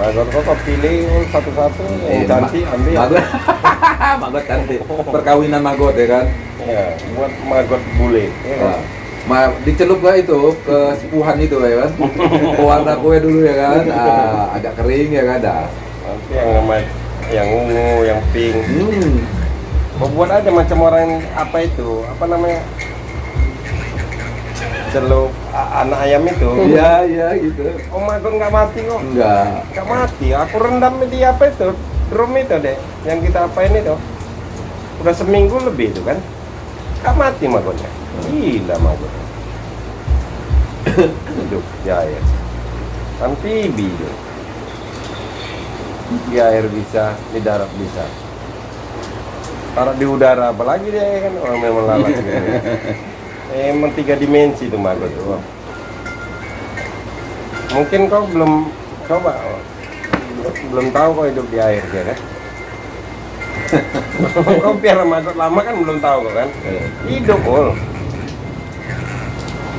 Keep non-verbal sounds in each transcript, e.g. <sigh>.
Magot kok pilih satu-satu Eh, cantik ma- ambil. Magot. <laughs> magot cantik. Perkawinan magot ya kan. Ya, buat magot bule. Ya, kan? Nah, ma dicelup gak itu ke sepuhan itu ya kan? Pewarna kue dulu ya kan? <laughs> Ah, agak kering ya kan? Dah. Nanti yang sama yang ungu, yang pink. Hmm. Buat aja macam orang apa itu? Apa namanya? Celup anak ayam itu. Iya, iya gitu. Oh magot nggak mati kok. Enggak. Nggak mati. Aku rendam di apa itu? Drum itu deh. Yang kita apain itu? Udah seminggu lebih itu kan? Nggak mati magotnya. Gila magotnya. Hidup di air. Amfibi itu. Di air bisa, di darat bisa. Taruh di udara, apalagi dia kan orang memang lalat <laughs> gitu. Eh, Emang tiga dimensi itu magot tuh. Mungkin kau belum coba, belum tahu kau hidup di air ya kan? <laughs> kau piara magot lama kan belum tahu kau kan? Eh, Hidup ul.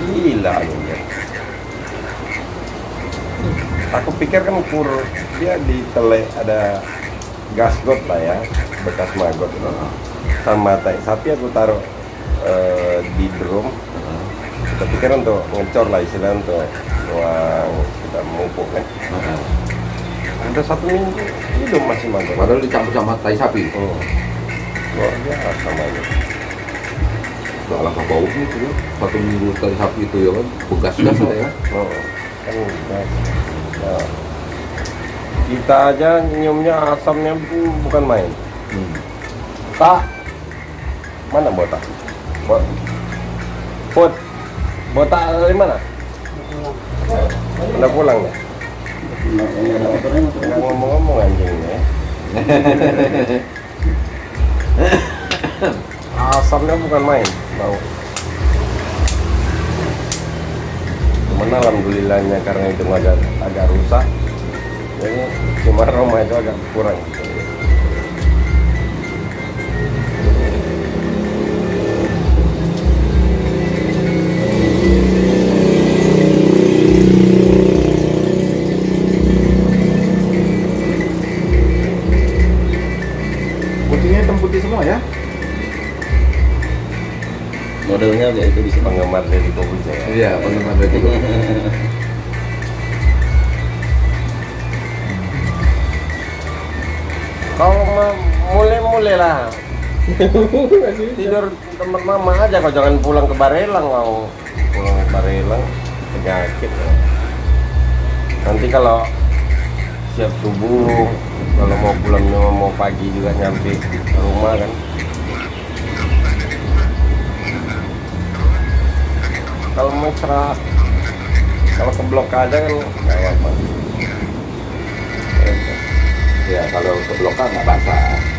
Gila lu ya. Aku pikir kan kur dia di tele ada gasgot lah ya, bekas magot itu. Sama tai sapi aku taruh eh, di drum. Kita pikir untuk ngecor lah istilahnya untuk uang kita mupuk kan. Udah satu minggu hidup masih magot. Padahal dicampur sama tai sapi. Hmm. Luar biasa magot. Gak alangkah baunya itu ya. Satu minggu tai sapi itu ya kan? Begas-gas lah ya. Oh, kan udah. Ya. Kita aja nyiumnya asamnya bu- bukan main. Hmm. Tak. Mana botak? Bot. Bot. Botak dari mana? Udah pulang ya? Ngomong-ngomong anjingnya. Asamnya bukan main, bau. Cuman alhamdulillahnya karena itu agak agak rusak. Jadi cuma Roma itu agak kurang. Modelnya kayak itu di sini. Penggemar dari Kobuja ya. Iya, penggemar dari itu. <laughs> Kau mulai-mulai lah. <laughs> Tidur tempat mama aja kau jangan pulang ke Barelang mau pulang ke Barelang penyakit ya. nanti kalau siap subuh kalau mau pulang mau pagi juga nyampe ke rumah kan kalau istirahat kalau ke blok aja kan nggak apa Ya, kalau ke blokal nggak basah.